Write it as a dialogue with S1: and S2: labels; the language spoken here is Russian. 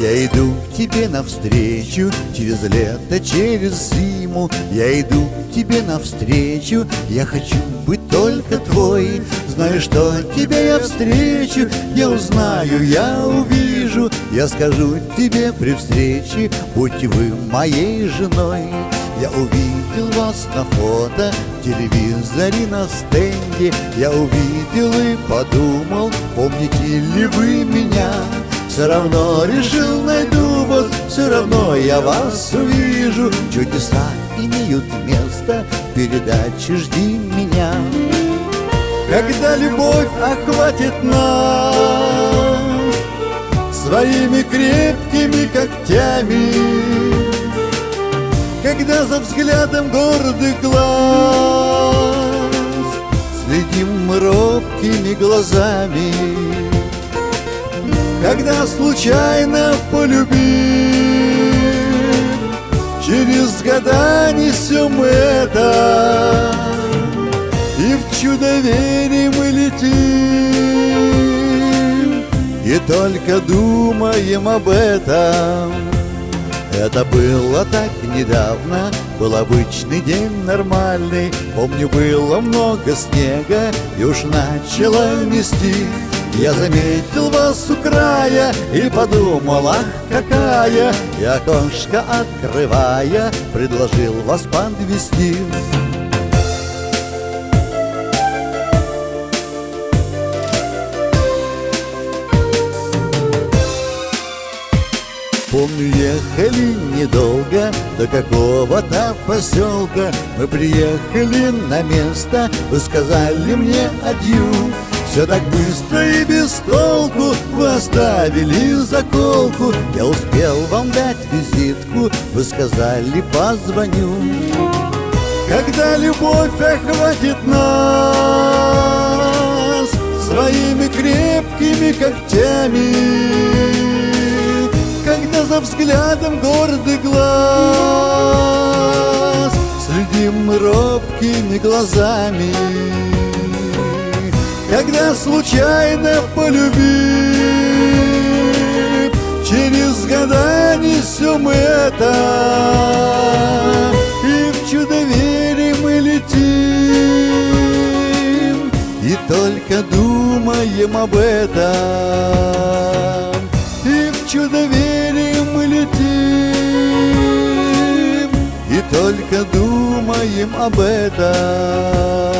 S1: Я иду к тебе навстречу Через лето, через зиму. Я иду к тебе навстречу Я хочу быть только твой. Знаю, что тебя я встречу Я узнаю, я увижу. Я скажу тебе при встрече Будьте вы моей женой. Я увидел вас на фото, в телевизоре на стенде. Я увидел и подумал, помните ли вы меня Все равно решил, найду вас, все равно я вас увижу. Чудеса имеют место, передачи «Жди меня» Когда любовь охватит нас Своими крепкими когтями когда за взглядом гордых глаз Следим мы робкими глазами Когда случайно полюбив Через года несем это И в чудо верим и летим. И только думаем об этом. Это было так недавно, был обычный день нормальный. Помню, было много снега и уж начало мести Я заметил вас у края и подумал, ах, какая! И окошко открывая, предложил вас подвести. Помню, ехали недолго до какого-то поселка. Мы приехали на место, вы сказали мне адью все так быстро и без толку Вы оставили заколку. Я успел вам дать визитку Вы сказали позвоню. Когда любовь охватит нас Своими крепкими когтями за взглядом гордый глаз Следим робкими глазами Когда случайно полюбив Через года несем это И в чудо верим мы летим. И только думаем об этом И в чудо верим летим. И только думаем об этом